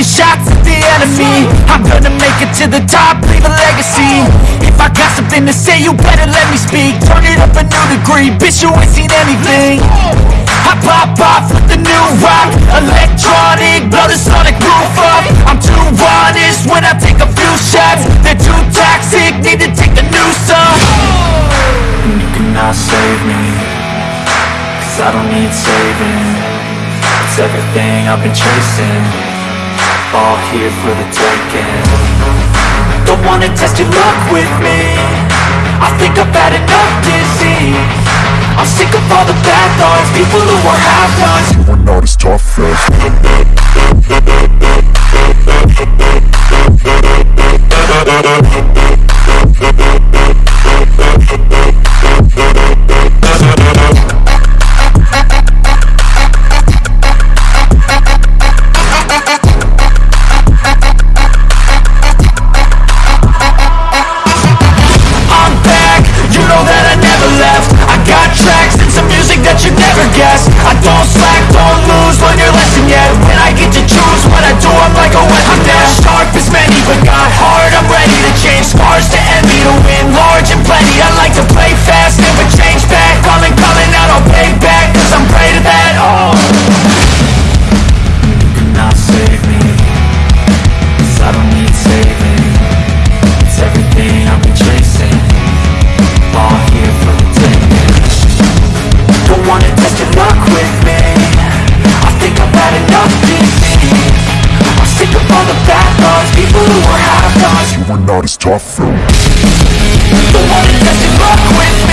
shots at the enemy. I'm gonna make it to the top, leave a legacy. If I got something to say, you better let me speak. Turn it up a new degree, bitch you ain't seen anything. I pop off with the new rock Electronic, blow the sonic roof up. I'm too honest when I take a few shots. They're too toxic, need to take a new off And you cannot save me Cause I don't need saving. It's everything I've been chasing here for the taking. Don't wanna test your luck with me. I think I've had enough disease. I'm sick of all the bad thoughts People who are half-nots You are not as tough as guessed I don't who are not as tough as Don't wanna test your luck with